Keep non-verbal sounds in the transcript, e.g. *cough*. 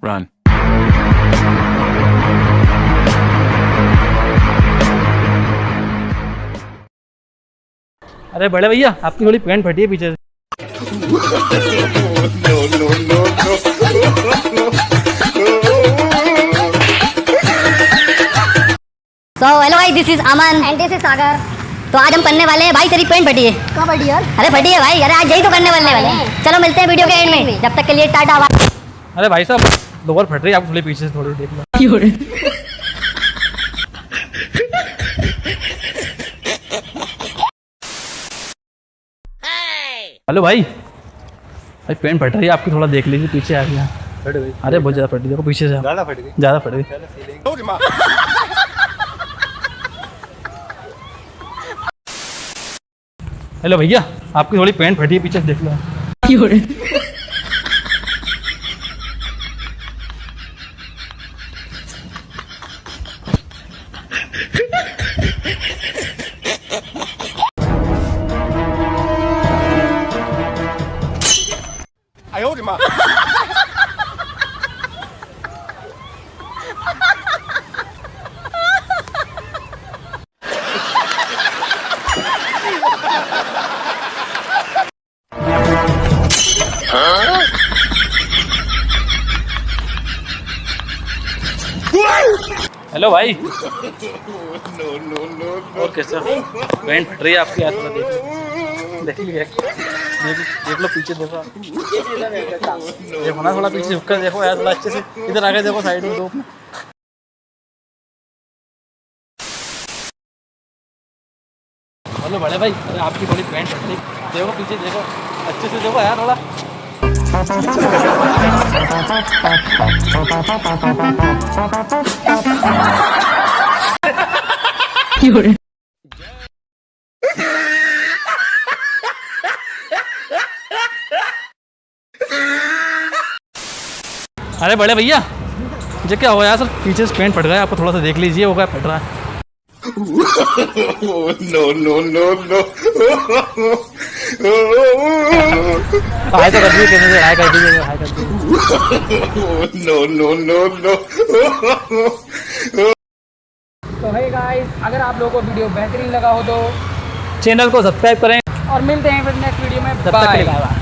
Run. अरे बड़े भैया आपकी थोड़ी पैंट फटी है पीछे से। सो हेलो भाई this is Aman and this is Sagar तो आज हम करने वाले हैं भाई तेरी पेंट फटी है। कब फटी यार? अरे फटी है भाई अरे आज यही तो करने वाले वाले हैं। चलो मिलते हैं वीडियो के एंड में। जब तक के लिए टाटा अरे भाई साहब लोअर फट रही है आप थोड़ी पीछे से थोड़ी देख लो हेलो भाई। भाई पेंट फट रही है आपकी थोड़ा देख लीजिए पीछे आ गया। अरे बहुत ज़्यादा फट रही देखो पीछे से। ज़्यादा फट गई। ज़्यादा फट गई। हेलो भैया आपकी थोड़ी पेंट फटी है पीछे से देख लो। *laughs* 哎呦，我的妈。*laughs* हेलो भाई। *laughs* और कैसा? पेंट फट रही है आपकी हाथ में देख देख लीजिए देख लो पीछे, देखो देखो ना थोड़ा पीछे झुक कर देखो यार, थोड़ा अच्छे से। इधर आगे देखो साइड में दो। हेलो बड़े भाई, अरे आपकी बड़ी पेंट फट देखो पीछे, देखो। अच्छे से देखो यार, थोड़ा। अरे बड़े भैया ये क्या हुआ यार सर पीछे से पेंट फट गया आपको थोड़ा सा देख लीजिए क्या फट रहा है *laughs* no, no, no, no. *laughs* हाय तो कर दीजिए से हाय कर दीजिए हाय कर दीजिए नो नो नो नो तो हे गाइस अगर आप लोगों को वीडियो बेहतरीन लगा हो तो चैनल को सब्सक्राइब करें। और मिलते हैं फिर नेक्स्ट वीडियो में। तब तक बाय bye।